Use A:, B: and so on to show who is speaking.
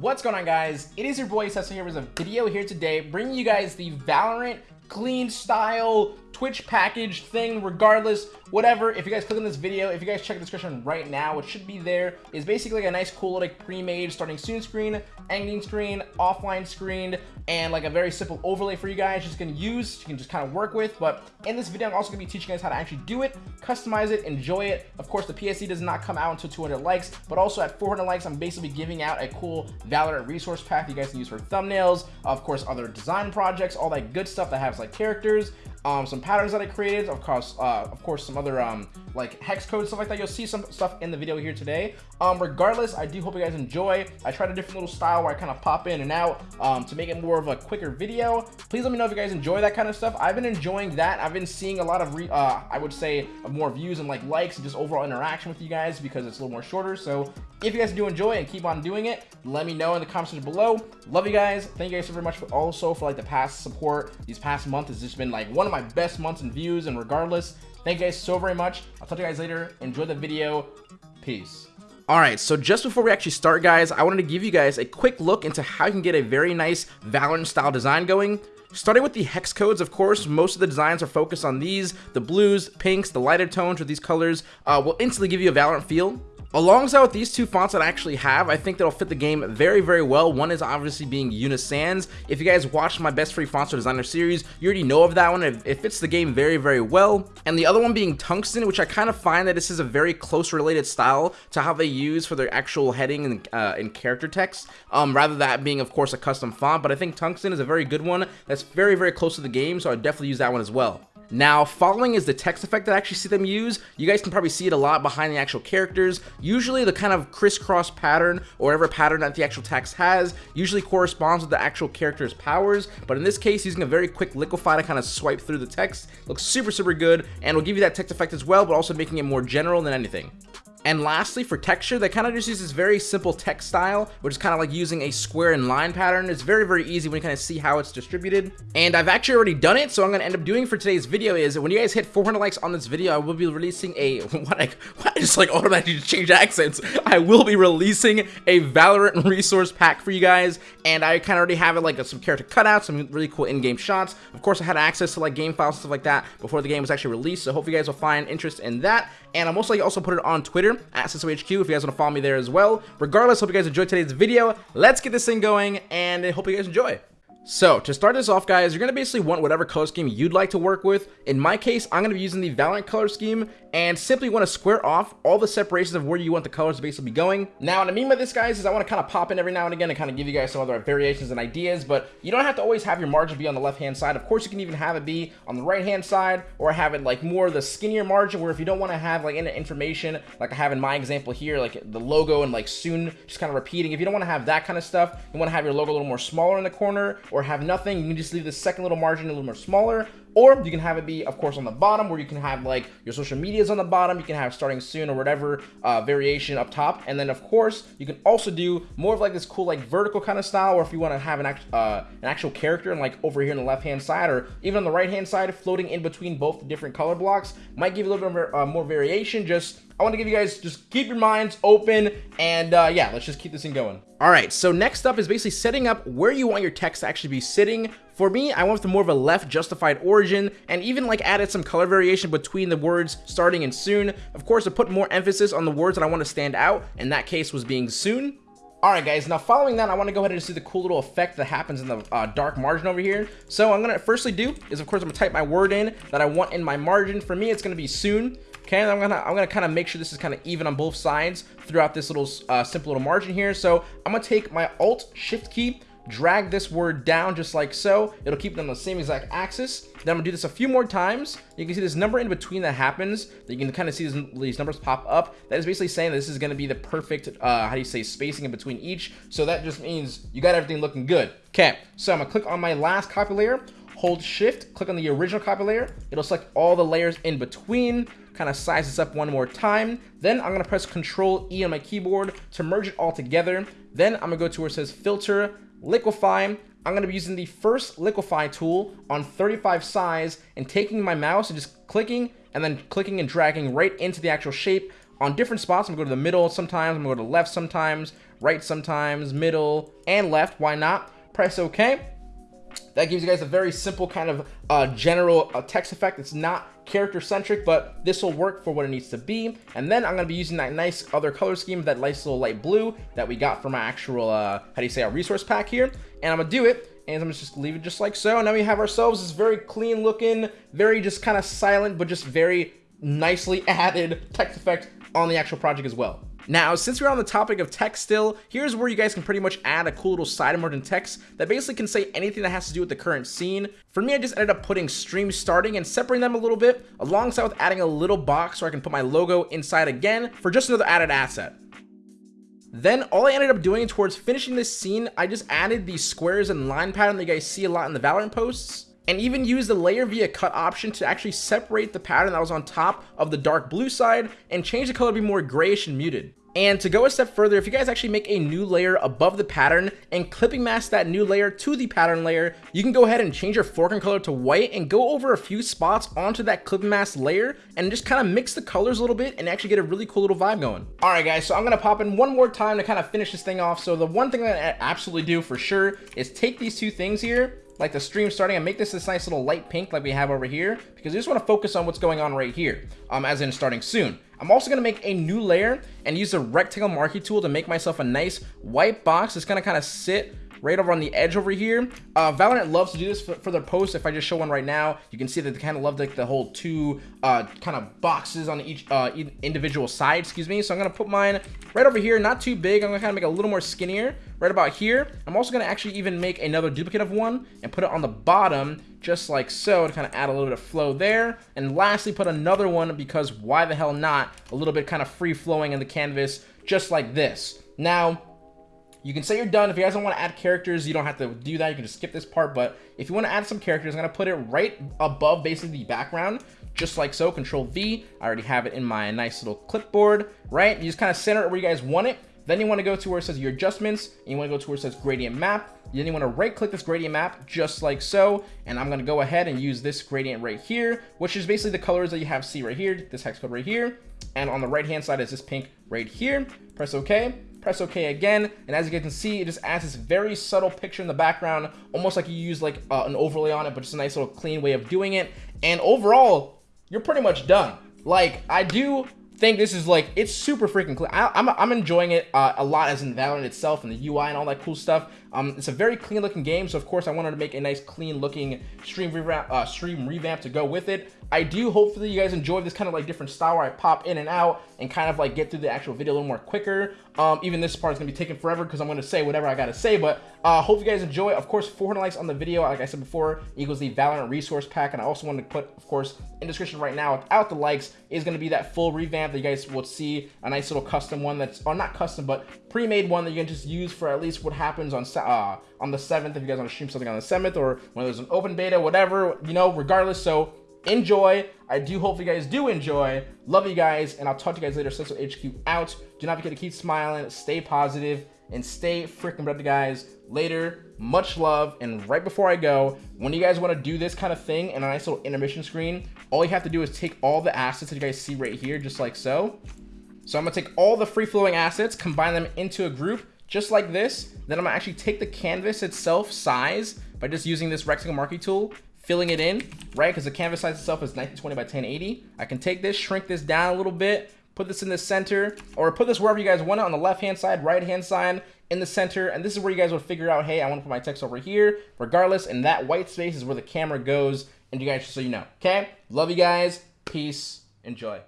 A: What's going on guys? It is your boy Cecil here with a video here today bringing you guys the Valorant clean style Twitch package thing regardless whatever. If you guys click on this video if you guys check the description right now it should be there. Is basically like a nice cool like pre-made starting soon screen ending screen offline screen and like a very simple overlay for you guys just gonna use you can just kind of work with. But in this video i'm also gonna be teaching you guys how to actually do it customize it enjoy it. Of course the PSD does not come out until 200 likes but also at 400 likes i'm basically giving out a cool valorant resource pack you guys can use for thumbnails of course other design projects all that good stuff that has like characters um, some patterns that I created, of course, uh, of course, some other um, like hex code stuff like that. You'll see some stuff in the video here today. Um, regardless, I do hope you guys enjoy. I tried a different little style where I kind of pop in and out um, to make it more of a quicker video. Please let me know if you guys enjoy that kind of stuff. I've been enjoying that. I've been seeing a lot of, re uh, I would say, more views and like likes and just overall interaction with you guys because it's a little more shorter. So if you guys do enjoy and keep on doing it, let me know in the comments below. Love you guys. Thank you guys so very much for also for like the past support. These past months has just been like one of my best months in views and regardless, thank you guys so very much. I'll talk to you guys later. Enjoy the video. Peace. Alright, so just before we actually start guys, I wanted to give you guys a quick look into how you can get a very nice Valorant style design going. Starting with the hex codes, of course, most of the designs are focused on these, the blues, pinks, the lighter tones with these colors uh, will instantly give you a Valorant feel. Alongside with these two fonts that I actually have, I think that'll fit the game very, very well. One is obviously being Uni Sans. If you guys watched my Best Free Fonts Designer series, you already know of that one. It, it fits the game very, very well. And the other one being Tungsten, which I kind of find that this is a very close related style to how they use for their actual heading and, uh, and character text, um, rather that being, of course, a custom font. But I think Tungsten is a very good one that's very, very close to the game, so I'd definitely use that one as well. Now, following is the text effect that I actually see them use. You guys can probably see it a lot behind the actual characters. Usually the kind of crisscross pattern or whatever pattern that the actual text has usually corresponds with the actual character's powers. But in this case, using a very quick liquify to kind of swipe through the text looks super, super good and will give you that text effect as well, but also making it more general than anything. And lastly, for texture, they kind of just use this very simple text style, which is kind of like using a square and line pattern. It's very, very easy when you kind of see how it's distributed. And I've actually already done it, so I'm going to end up doing for today's video is when you guys hit 400 likes on this video, I will be releasing a, what I, what I just like automatically change accents. I will be releasing a Valorant resource pack for you guys, and I kind of already have it like some character cutouts, some really cool in-game shots. Of course, I had access to like game files and stuff like that before the game was actually released, so hopefully you guys will find interest in that. And I'm most likely also put it on Twitter at CecilHQ if you guys want to follow me there as well. Regardless, hope you guys enjoyed today's video. Let's get this thing going, and I hope you guys enjoy. So, to start this off, guys, you're going to basically want whatever color scheme you'd like to work with. In my case, I'm going to be using the Valorant color scheme and simply want to square off all the separations of where you want the colors to basically be going. Now, what I mean by this, guys, is I want to kind of pop in every now and again and kind of give you guys some other variations and ideas, but you don't have to always have your margin be on the left-hand side. Of course, you can even have it be on the right-hand side or have it like more the skinnier margin where if you don't want to have like any information, like I have in my example here, like the logo and like soon just kind of repeating. If you don't want to have that kind of stuff, you want to have your logo a little more smaller in the corner or have nothing, you can just leave the second little margin a little more smaller or you can have it be, of course, on the bottom where you can have like your social medias on the bottom. You can have starting soon or whatever uh, variation up top. And then, of course, you can also do more of like this cool like vertical kind of style or if you want to have an, act uh, an actual character and like over here on the left hand side or even on the right hand side floating in between both the different color blocks might give you a little bit more, uh, more variation just I want to give you guys just keep your minds open and uh, yeah, let's just keep this thing going. All right, so next up is basically setting up where you want your text to actually be sitting. For me, I went with more of a left justified origin and even like added some color variation between the words starting and soon. Of course, to put more emphasis on the words that I want to stand out. In that case was being soon. Alright guys, now following that, I want to go ahead and see the cool little effect that happens in the uh, dark margin over here. So I'm going to firstly do is of course I'm going to type my word in that I want in my margin. For me, it's going to be soon. Okay, I'm gonna I'm gonna kind of make sure this is kind of even on both sides throughout this little uh, simple little margin here. So I'm gonna take my Alt Shift key, drag this word down just like so. It'll keep it on the same exact axis. Then I'm gonna do this a few more times. You can see this number in between that happens. That You can kind of see these, these numbers pop up. That is basically saying this is gonna be the perfect, uh, how do you say, spacing in between each. So that just means you got everything looking good. Okay, so I'm gonna click on my last copy layer, hold shift, click on the original copy layer. It'll select all the layers in between kind of size this up one more time. Then I'm going to press Control E on my keyboard to merge it all together. Then I'm going to go to where it says Filter, Liquify. I'm going to be using the first liquify tool on 35 size and taking my mouse and just clicking and then clicking and dragging right into the actual shape on different spots. I'm gonna go to the middle sometimes, I'm gonna go to the left sometimes, right sometimes, middle, and left. Why not? Press OK. That gives you guys a very simple kind of uh, general uh, text effect. It's not character centric, but this will work for what it needs to be. And then I'm going to be using that nice other color scheme, that nice little light blue that we got from our actual, uh, how do you say, our resource pack here. And I'm going to do it and I'm just leave it just like so. And now we have ourselves this very clean looking, very just kind of silent, but just very nicely added text effect on the actual project as well. Now, since we're on the topic of text still, here's where you guys can pretty much add a cool little side emergent text that basically can say anything that has to do with the current scene. For me, I just ended up putting stream starting and separating them a little bit, alongside with adding a little box where I can put my logo inside again for just another added asset. Then all I ended up doing towards finishing this scene, I just added these squares and line pattern that you guys see a lot in the Valorant posts and even use the layer via cut option to actually separate the pattern that was on top of the dark blue side and change the color to be more grayish and muted. And to go a step further, if you guys actually make a new layer above the pattern and clipping mask that new layer to the pattern layer, you can go ahead and change your foreground color to white and go over a few spots onto that clipping mask layer and just kind of mix the colors a little bit and actually get a really cool little vibe going. All right, guys, so I'm to pop in one more time to kind of finish this thing off. So the one thing that I absolutely do for sure is take these two things here like the stream starting and make this this nice little light pink like we have over here because I just want to focus on what's going on right here um as in starting soon I'm also going to make a new layer and use the rectangle marquee tool to make myself a nice white box. That's going to kind of sit right over on the edge over here. Uh, Valorant loves to do this for, for, their posts. If I just show one right now, you can see that they kind of love like the whole two uh, kind of boxes on each uh, individual side, excuse me. So I'm going to put mine right over here, not too big. I'm going to kind of make it a little more skinnier right about here. I'm also going to actually even make another duplicate of one and put it on the bottom just like so to kind of add a little bit of flow there. And lastly, put another one because why the hell not? A little bit kind of free flowing in the canvas just like this. Now, you can say you're done. If you guys don't want to add characters, you don't have to do that. You can just skip this part. But if you want to add some characters, I'm going to put it right above basically the background, just like so. Control V. I already have it in my nice little clipboard, right? You just kind of center it where you guys want it. Then you want to go to where it says your adjustments, and you want to go to where it says gradient map. Then you want to right click this gradient map just like so. And I'm going to go ahead and use this gradient right here, which is basically the colors that you have see right here, this hex code right here. And on the right hand side is this pink right here. Press OK press OK again, and as you can see, it just adds this very subtle picture in the background, almost like you use like uh, an overlay on it, but just a nice little clean way of doing it. And overall, you're pretty much done. Like, I do think this is like it's super freaking clean. I, am I'm, I'm enjoying it uh, a lot as in Valorant itself and the UI and all that cool stuff. Um, it's a very clean looking game, so of course I wanted to make a nice clean looking stream revamp, uh, stream revamp to go with it. I do hopefully you guys enjoy this kind of like different style where I pop in and out and kind of like get through the actual video a little more quicker. Um, even this part is gonna be taking forever because I'm gonna say whatever I gotta say, but uh, hope you guys enjoy. Of course, 400 likes on the video, like I said before, equals the Valorant resource pack, and I also wanted to put, of course, in description right now, without the likes, is gonna be that full revamp that you guys will see, a nice little custom one that's, or not custom, but pre-made one that you can just use for at least what happens on uh, on the 7th if you guys want to stream something on the 7th or when there's an open beta, whatever, you know, regardless. So enjoy. I do hope you guys do enjoy. Love you guys, and I'll talk to you guys later. Cecil HQ out. Do not forget to keep smiling, stay positive, and stay freaking brother, guys. Later, much love. And right before I go, when you guys want to do this kind of thing in a nice little intermission screen, all you have to do is take all the assets that you guys see right here, just like so. So I'm gonna take all the free-flowing assets, combine them into a group, just like this. Then I'm gonna actually take the canvas itself size by just using this rectangle marquee tool, filling it in, right? Because the canvas size itself is 1920 by 1080. I can take this, shrink this down a little bit, put this in the center, or put this wherever you guys want it on the left-hand side, right-hand side, in the center. And this is where you guys would figure out, hey, I want to put my text over here, regardless. And that white space is where the camera goes. And you guys, just so you know, okay? Love you guys. Peace. Enjoy.